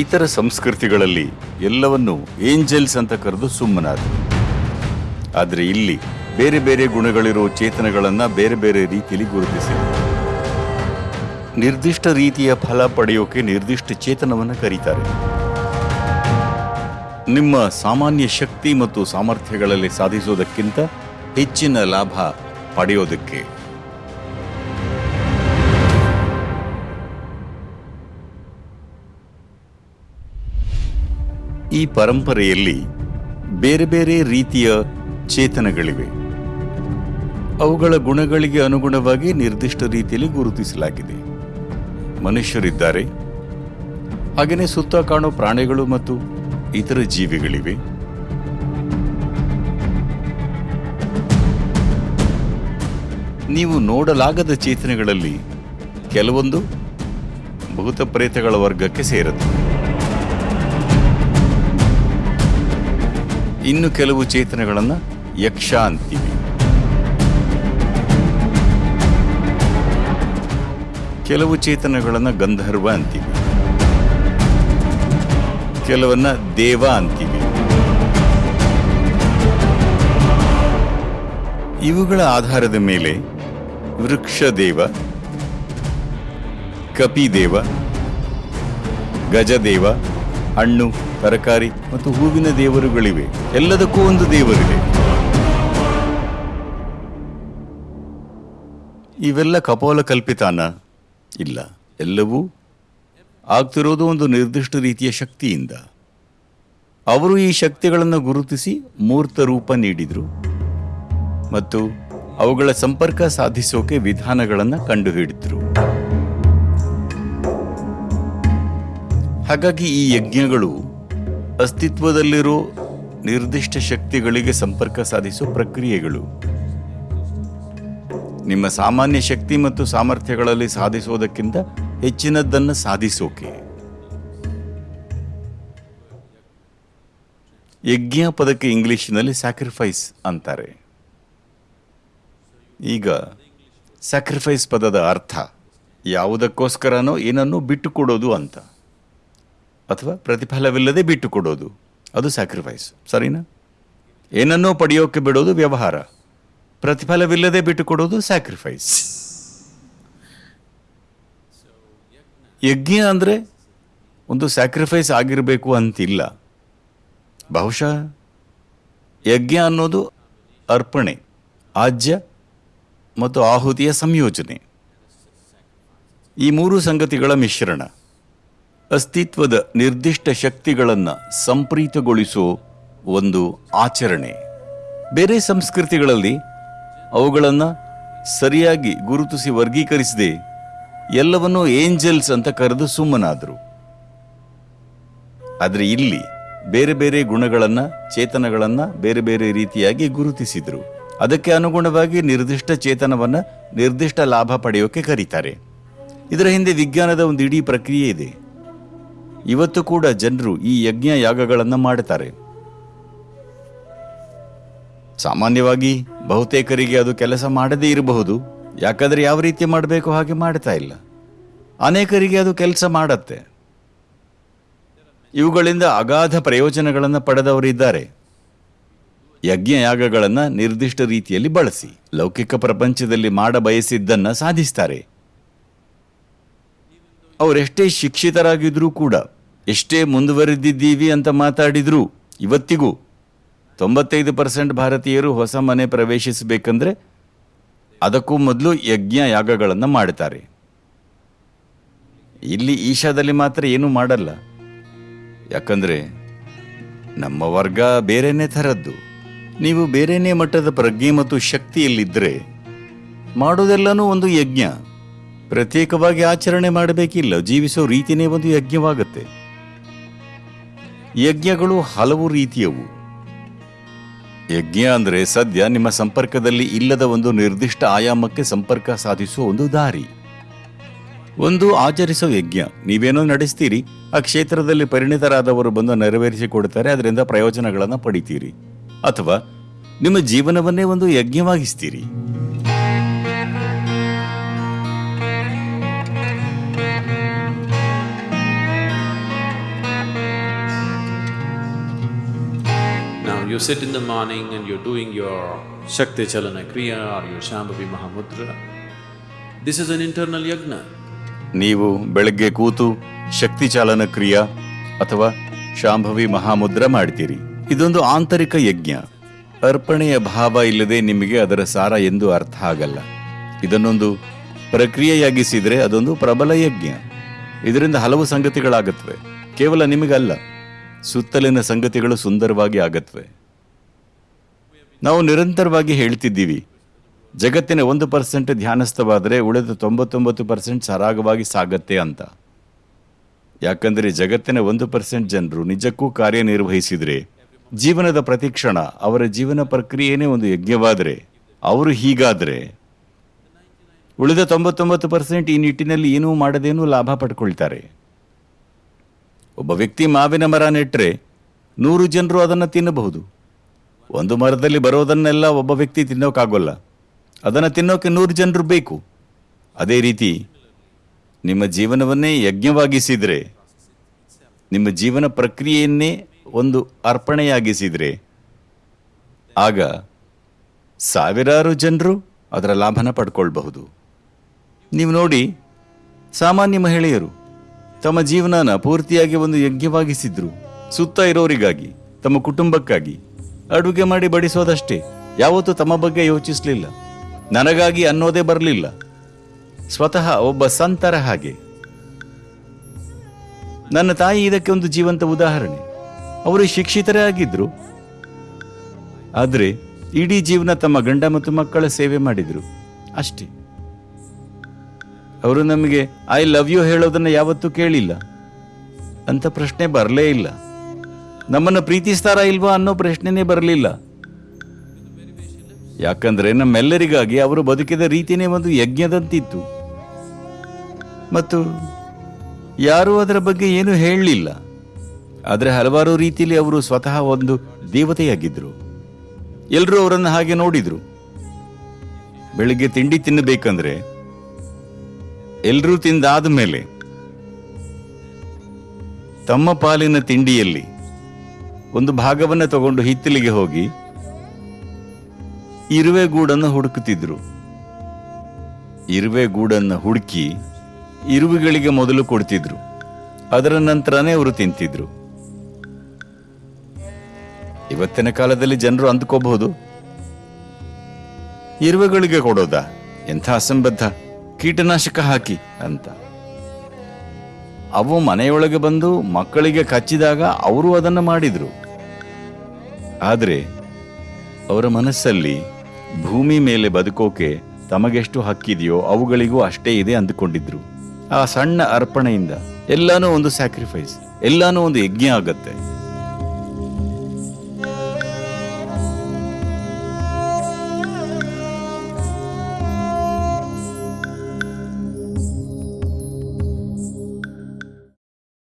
ಇತರ ಸಂಸ್ಕೃತಿಗಳಲ್ಲಿ ಎಲ್ಲವನ್ನು ಏಂಜಲ್ಸ್ ಅಂತ ಕರೆದು ಸುಮ್ಮನಾದರು. ಆದರೆ ಇಲ್ಲಿ ಬೇರೆ ಬೇರೆ ಗುಣಗಳಿರೋ ಚೇತನಗಳನ್ನು ಬೇರೆ ಬೇರೆ ರೀತಿಯಲ್ಲಿ ಗುರುತಿಸಿದೆ ನಿರ್ದಿಷ್ಟ ರೀತಿಯ ಫಲ ಪಡೆಯೋಕೆ ನಿರ್ದಿಷ್ಟ ಚೇತನವನ್ನು ಕರೀತಾರೆ. ನಿಮ್ಮ ಸಾಮಾನ್ಯ ಶಕ್ತಿ ಮತ್ತು ಸಾಮರ್ಥ್ಯಗಳಲ್ಲಿ ಸಾಧಿಸೋದಕ್ಕಿಂತ ಹೆಚ್ಚಿನ ಲಾಭ ಪಡೆಯೋದಕ್ಕೆ ಈ ಪರಂಪರೆಯಲ್ಲಿ ಬೇರೆ ಬೇರೆ ರೀತಿಯ ಚೇತನಗಳಿವೆ. ಅವುಗಳ ಗುಣಗಳಿಗೆ ಅನುಗುಣವಾಗಿ ನಿರ್ದಿಷ್ಟ ರೀತಿಯಲ್ಲಿ ಗುರುತಿಸಲಾಗಿದೆ. ಮನುಷ್ಯರಿದ್ದಾರೆ. ಹಾಗೆಯೇ ಸುತ್ತ ಕಾಣೋ ಪ್ರಾಣಿಗಳು ಮತ್ತು ಇತರ ಜೀವಿಗಳಿವೆ. ನೀವು ನೋಡಲಾಗದ ಚೇತನೆಗಳಲ್ಲಿ ಕೆಲವೊಂದು ಭೂತ ಪ್ರೇತಗಳ ವರ್ಗಕ್ಕೆ ಸೇರುತ್ತೆ ಇನ್ನು ಕೆಲವು ಚೇತನಗಳನ್ನು ಯಕ್ಷ ಅಂತೀವಿ ಕೆಲವು ಚೇತನಗಳನ್ನು ಗಂಧರ್ವ ಅಂತೀವಿ. ಕೆಲವನ್ನ ದೇವ ಅಂತೀವಿ. ಇವುಗಳ ಆಧಾರದ ಮೇಲೆ ವೃಕ್ಷದೇವ, ಕಪಿದೇವ, ಗಜದೇವ, ಹಣ್ಣು ತರಕಾರಿ ಮತ್ತು ಹೂವಿನ ದೇವರುಗಳಿವೆ. ಎಲ್ಲದಕ್ಕೂ ಒಂದು ದೇವರಿದೆ. ಇವೆಲ್ಲ ಕಪೋಲ ಕಲ್ಪಿತಾನ ಇಲ್ಲ, ಎಲ್ಲವೂ ಆಗ್ತಿರೋದು ಒಂದು ನಿರ್ದಿಷ್ಟ ರೀತಿಯ ಶಕ್ತಿಯಿಂದ. ಅವರು ಈ ಶಕ್ತಿಗಳನ್ನು ಗುರುತಿಸಿ ಮೂರ್ತ ರೂಪ ನೀಡಿದರು. ಮತ್ತು ಅವುಗಳ ಸಂಪರ್ಕ ಸಾಧಿಸೋಕೆ ವಿಧಾನಗಳನ್ನು ಕಂಡುಹಿಡಿದ್ರು. ಹಾಗಾಗಿ ಈ ಯಜ್ಞಗಳು ಅಸ್ತಿತ್ವದಲ್ಲಿರೋ ನಿರ್ದಿಷ್ಟ ಶಕ್ತಿಗಳಿಗೆ ಸಂಪರ್ಕ ಸಾಧಿಸುವ ಪ್ರಕ್ರಿಯೆಗಳು. ನಿಮ್ಮ ಸಾಮಾನ್ಯ ಶಕ್ತಿ ಮತ್ತು ಸಾಮರ್ಥ್ಯಗಳಲ್ಲಿ ಸಾಧಿಸೋದಕ್ಕಿಂತ ಹೆಚ್ಚಿನದ್ದನ್ನು ಸಾಧಿಸೋಕೆ. ಯಜ್ಞ ಪದಕ್ಕೆ ಇಂಗ್ಲಿಷ್ನಲ್ಲಿ ಸ್ಯಾಕ್ರಿಫೈಸ್ ಅಂತಾರೆ. ಈಗ ಸ್ಯಾಕ್ರಿಫೈಸ್ ಪದದ ಅರ್ಥ ಯಾವುದಕ್ಕೋಸ್ಕರನೋ ಏನನ್ನೋ ಬಿಟ್ಟುಕೊಡೋದು ಅಂತ. ಅಥವಾ ಪ್ರತಿಫಲವಿಲ್ಲದೆ ಬಿಟ್ಟು ಕೊಡೋದು. ಅದು ಸ್ಯಾಕ್ರಿಫೈಸ್ ಸರಿನಾ? ಏನನ್ನೋ ಪಡೆಯೋಕೆ ಬಿಡೋದು ವ್ಯವಹಾರ. ಪ್ರತಿಫಲವಿಲ್ಲದೆ ಬಿಟ್ಟು ಕೊಡೋದು ಸ್ಯಾಕ್ರಿಫೈಸ್ ಯಜ್ಞ ಅಂದರೆ ಒಂದು ಸ್ಯಾಕ್ರಿಫೈಸ್ ಆಗಿರಬೇಕು ಅಂತಿಲ್ಲ. ಬಹುಶಃ ಯಜ್ಞ ಅನ್ನೋದು ಅರ್ಪಣೆ ಆಜ್ಯ ಮತ್ತು ಆಹುತಿಯ ಸಂಯೋಜನೆ. ಈ ಮೂರು ಸಂಗತಿಗಳ ಮಿಶ್ರಣ. ಅಸ್ತಿತ್ವದ ನಿರ್ದಿಷ್ಟ ಶಕ್ತಿಗಳನ್ನು ಸಂಪ್ರೀತಗೊಳಿಸೋ ಒಂದು ಆಚರಣೆ. ಬೇರೆ ಸಂಸ್ಕೃತಿಗಳಲ್ಲಿ ಅವುಗಳನ್ನು ಸರಿಯಾಗಿ ಗುರುತಿಸಿ ವರ್ಗೀಕರಿಸದೆ ಎಲ್ಲವನ್ನೂ ಏಂಜಲ್ಸ್ ಅಂತ ಕರೆದು ಸುಮ್ಮನಾದರು. ಆದರೆ ಇಲ್ಲಿ ಬೇರೆ ಬೇರೆ ಗುಣಗಳನ್ನು, ಚೇತನಗಳನ್ನು ಬೇರೆ ಬೇರೆ ರೀತಿಯಾಗಿ ಗುರುತಿಸಿದರು. ಅದಕ್ಕೆ ಅನುಗುಣವಾಗಿ ನಿರ್ದಿಷ್ಟ ಚೇತನವನ್ನು ನಿರ್ದಿಷ್ಟ ಲಾಭ ಪಡೆಯೋಕೆ ಕರೀತಾರೆ. ಇದರ ಹಿಂದೆ ವಿಜ್ಞಾನದ ಒಂದು ಇಡೀ ಪ್ರಕ್ರಿಯೆ ಇದೆ. ಇವತ್ತು ಕೂಡ ಜನರು ಈ ಯಜ್ಞ ಯಾಗಗಳನ್ನು ಮಾಡುತ್ತಾರೆ. ಸಾಮಾನ್ಯವಾಗಿ ಬಹುತೇಕರಿಗೆ ಅದು ಕೆಲಸ ಮಾಡದೇ ಇರಬಹುದು. ಯಾಕಂದ್ರೆ ಯಾವ ರೀತಿ ಮಾಡಬೇಕು ಹಾಗೆ ಮಾಡ್ತಾ ಇಲ್ಲ. ಅನೇಕರಿಗೆ ಅದು ಕೆಲಸ ಮಾಡತ್ತೆ. ಇವುಗಳಿಂದ ಅಗಾಧ ಪ್ರಯೋಜನಗಳನ್ನು ಪಡೆದವರಿದ್ದಾರೆ ಯಜ್ಞ ಯಾಗಗಳನ್ನು ನಿರ್ದಿಷ್ಟ ರೀತಿಯಲ್ಲಿ ಬಳಸಿ, ಲೌಕಿಕ ಪ್ರಪಂಚದಲ್ಲಿ ಮಾಡ ಬಯಸಿದ್ದನ್ನು ಸಾಧಿಸ್ತಾರೆ. ಅವರೆಷ್ಟೇ ಶಿಕ್ಷಿತರಾಗಿದ್ರೂ ಕೂಡ ಎಷ್ಟೇ ಮುಂದುವರೆದಿದ್ದೀವಿ ಅಂತ ಮಾತಾಡಿದ್ರು ಇವತ್ತಿಗೂ ತೊಂಬತ್ತೈದು ಪರ್ಸೆಂಟ್ ಭಾರತೀಯರು ಹೊಸ ಮನೆ ಪ್ರವೇಶಿಸಬೇಕಂದ್ರೆ ಅದಕ್ಕೂ ಮೊದಲು ಯಜ್ಞ ಯಾಗಗಳನ್ನು ಮಾಡ್ತಾರೆ ಇಲ್ಲಿ ಈಶಾದಲ್ಲಿ ಮಾತ್ರ ಏನೂ ಮಾಡಲ್ಲ. ಯಾಕಂದ್ರೆ ನಮ್ಮ ವರ್ಗ ಬೇರೆನೇ ಥರದ್ದು. ನೀವು ಬೇರೆನೇ ಮಟ್ಟದ ಪ್ರಜ್ಞೆ ಮತ್ತು ಶಕ್ತಿಯಲ್ಲಿದ್ದರೆ ಮಾಡೋದೆಲ್ಲನೂ ಒಂದು ಯಜ್ಞ. ಪ್ರತ್ಯೇಕವಾಗಿ ಆಚರಣೆ ಮಾಡಬೇಕಿಲ್ಲ, ಜೀವಿಸೋ ರೀತಿನೇ ಒಂದು ಯಜ್ಞವಾಗುತ್ತೆ. ಯಜ್ಞಗಳು ಹಲವು ರೀತಿಯವು. ಯಜ್ಞ ಅಂದರೆ ಸದ್ಯ ನಿಮ್ಮ ಸಂಪರ್ಕದಲ್ಲಿ ಇಲ್ಲದ ಒಂದು ನಿರ್ದಿಷ್ಟ ಆಯಾಮಕ್ಕೆ ಸಂಪರ್ಕ ಸಾಧಿಸುವ ಒಂದು ದಾರಿ. ಒಂದು ಆಚರಿಸೋ ಯಜ್ಞ. ನೀವೇನೋ ನಡೆಸ್ತೀರಿ, ಆ ಕ್ಷೇತ್ರದಲ್ಲಿ ಪರಿಣಿತರಾದವರು ಬಂದು ನೆರವೇರಿಸಿ ಕೊಡ್ತಾರೆ, ಅದರಿಂದ ಪ್ರಯೋಜನಗಳನ್ನು ಪಡಿತೀರಿ. ಅಥವಾ ನಿಮ್ಮ ಜೀವನವನ್ನೇ ಒಂದು ಯಜ್ಞವಾಗಿಸ್ತೀರಿ. You sit in the morning and you're doing your Shakti Chalana Kriya or your Shambhavi Mahamudra. This is an internal yagna. ನೀವು ಬೆಳಗ್ಗೆ ಕೂತು ಶಕ್ತಿ ಚಾಲನ ಕ್ರಿಯಾ ಅಥವಾ ಶಾಂಭವಿ ಮಹಾಮುದ್ರ ಮಾಡ್ತೀರಿ. ಇದೊಂದು ಆಂತರಿಕ ಯಜ್ಞ. ಅರ್ಪಣೆಯ ಭಾವ ಇಲ್ಲದೆ ನಿಮಗೆ ಅದರ ಸಾರ ಎಂದು ಅರ್ಥ ಆಗಲ್ಲ. ಇದನ್ನೊಂದು ಪ್ರಕ್ರಿಯೆಯಾಗಿಸಿದರೆ ಅದೊಂದು ಪ್ರಬಲ ಯಜ್ಞ. ಇದರಿಂದ ಹಲವು ಸಂಗತಿಗಳಾಗುತ್ತವೆ. ಕೇವಲ ನಿಮಗಲ್ಲ. ಸುತ್ತಲಿನ ಸಂಗತಿಗಳು ಸುಂದರವಾಗಿ ಆಗತ್ವೆ. ನಾವು ನಿರಂತರವಾಗಿ ಹೇಳ್ತಿದ್ದೀವಿ, ಜಗತ್ತಿನ ಒಂದು ಪರ್ಸೆಂಟ್ ಧ್ಯಾನಸ್ಥವಾದರೆ ಉಳಿದ ತೊಂಬತ್ತೊಂಬತ್ತು ಪರ್ಸೆಂಟ್ ಸರಾಗವಾಗಿ ಸಾಗತ್ತೆ ಅಂತ. ಯಾಕಂದರೆ ಜಗತ್ತಿನ ಒಂದು ಪರ್ಸೆಂಟ್ ಜನರು ನಿಜಕ್ಕೂ ಕಾರ್ಯನಿರ್ವಹಿಸಿದರೆ, ಜೀವನದ ಪ್ರತಿ ಕ್ಷಣ ಅವರ ಜೀವನ ಪ್ರಕ್ರಿಯೆನೇ ಒಂದು ಯಜ್ಞವಾದರೆ, ಅವರು ಹೀಗಾದರೆ. ಉಳಿದ ತೊಂಬತ್ತೊಂಬತ್ತು ಪರ್ಸೆಂಟ್ ಈ ನಿಟ್ಟಿನಲ್ಲಿ ಏನೂ ಮಾಡದೇನೂ ಲಾಭ ಪಡ್ಕೊಳ್ತಾರೆ. ಒಬ್ಬ ವ್ಯಕ್ತಿ ಮಾವಿನ ಮರ ನೆಟ್ಟರೆ ನೂರು ಜನರು ಅದನ್ನು ತಿನ್ನಬಹುದು. ಒಂದು ಮರದಲ್ಲಿ ಬರೋದನ್ನೆಲ್ಲ ಒಬ್ಬ ವ್ಯಕ್ತಿ ತಿನ್ನೋಕ್ಕಾಗೋಲ್ಲ ಅದನ್ನು ತಿನ್ನೋಕೆ ನೂರು ಜನರು ಬೇಕು. ಅದೇ ರೀತಿ ನಿಮ್ಮ ಜೀವನವನ್ನೇ ಯಜ್ಞವಾಗಿಸಿದರೆ, ನಿಮ್ಮ ಜೀವನ ಪ್ರಕ್ರಿಯೆಯನ್ನೇ ಒಂದು ಅರ್ಪಣೆಯಾಗಿಸಿದರೆ, ಆಗ ಸಾವಿರಾರು ಜನರು ಅದರ ಲಾಭನ ಪಡ್ಕೊಳ್ಬಹುದು. ನೀವು ನೋಡಿ, ಸಾಮಾನ್ಯ ಮಹಿಳೆಯರು ತಮ್ಮ ಜೀವನನ ಪೂರ್ತಿಯಾಗಿ ಒಂದು ಯಜ್ಞವಾಗಿಸಿದ್ರು. ಸುತ್ತ ಇರೋರಿಗಾಗಿ, ತಮ್ಮ ಕುಟುಂಬಕ್ಕಾಗಿ. ಅಡುಗೆ ಮಾಡಿ ಬಡಿಸೋದಷ್ಟೇ, ಯಾವತ್ತೂ ತಮ್ಮ ಬಗ್ಗೆ ಯೋಚಿಸಲಿಲ್ಲ. ನನಗಾಗಿ ಅನ್ನೋದೇ ಬರಲಿಲ್ಲ. ಸ್ವತಃ ಒಬ್ಬ ಸಂತರ ಹಾಗೆ. ನನ್ನ ತಾಯಿ ಇದಕ್ಕೆ ಒಂದು ಜೀವಂತ ಉದಾಹರಣೆ. ಅವರು ಶಿಕ್ಷಿತರೇ ಆಗಿದ್ರು. ಆದರೆ, ಇಡೀ ಜೀವನ ತಮ್ಮ ಗಂಡ ಮತ್ತು ಮಕ್ಕಳ ಸೇವೆ ಮಾಡಿದ್ರು. ಅಷ್ಟೇ. ಅವರು ನಮಗೆ, ಐ ಲವ್ ಯು ಹೇಳೋದನ್ನ ಯಾವತ್ತೂ ಕೇಳಿಲ್ಲ. ಅಂತ ಪ್ರಶ್ನೆ ಬರಲೇ ಇಲ್ಲ. ನಮ್ಮನ್ನು ಪ್ರೀತಿಸ್ತಾರಾ ಇಲ್ವಾ ಅನ್ನೋ ಪ್ರಶ್ನೆನೇ ಬರಲಿಲ್ಲ. ಯಾಕಂದ್ರೆ ನಮ್ಮೆಲ್ಲರಿಗಾಗಿ ಅವರು ಬದುಕಿದ ರೀತಿನೇ ಒಂದು ಯಜ್ಞದಂತಿತ್ತು. ಮತ್ತು ಯಾರೂ ಅದರ ಬಗ್ಗೆ ಏನು ಹೇಳಲಿಲ್ಲ. ಆದರೆ ಹಲವಾರು ರೀತಿಯಲ್ಲಿ ಅವರು ಸ್ವತಃ ಒಂದು ದೇವತೆಯಾಗಿದ್ದರು ಎಲ್ಲರೂ ಅವರನ್ನು ಹಾಗೆ ನೋಡಿದ್ರು. ಬೆಳಿಗ್ಗೆ ತಿಂಡಿ ತಿನ್ನಬೇಕಂದ್ರೆ ಎಲ್ಲರೂ ತಿಂದಾದ ಮೇಲೆ ತಮ್ಮ ಪಾಲಿನ ತಿಂಡಿಯಲ್ಲಿ ಒಂದು ಭಾಗವನ್ನು ತಗೊಂಡು ಹಿತ್ತಲಿಗೆ ಹೋಗಿ ಇರುವೆ ಗೂಡನ್ನು ಹುಡುಕುತ್ತಿದ್ರು. ಇರುವೆ ಗೂಡನ್ನು ಹುಡುಕಿ ಇರುವೆಗಳಿಗೆ ಮೊದಲು ಕೊಡ್ತಿದ್ರು. ಅದರ ನಂತರನೇ ಅವರು ತಿಂತಿದ್ರು. ಇವತ್ತಿನ ಕಾಲದಲ್ಲಿ ಜನರು ಅಂದ್ಕೋಬಹುದು. ಇರುವೆಗಳಿಗೆ ಕೊಡೋದಾ? ಎಂಥ ಅಸಂಬದ್ಧ. ಕೀಟನಾಶಕ ಹಾಕಿ ಅಂತ. ಅವು ಮನೆಯೊಳಗೆ ಬಂದು ಮಕ್ಕಳಿಗೆ ಕಚ್ಚಿದಾಗ ಅವರು ಅದನ್ನು ಮಾಡಿದ್ರು. ಆದರೆ ಅವರ ಮನಸ್ಸಲ್ಲಿ ಭೂಮಿ ಮೇಲೆ ಬದುಕೋಕೆ ತಮಗೆಷ್ಟು ಹಕ್ಕಿದೆಯೋ ಅವುಗಳಿಗೂ ಅಷ್ಟೇ ಇದೆ ಅಂದುಕೊಂಡಿದ್ರು. ಆ ಸಣ್ಣ ಅರ್ಪಣೆಯಿಂದ ಎಲ್ಲಾನು ಒಂದು ಸ್ಯಾಕ್ರಿಫೈಸ್ ಎಲ್ಲಾನು ಒಂದು ಯಜ್ಞ ಆಗತ್ತೆ.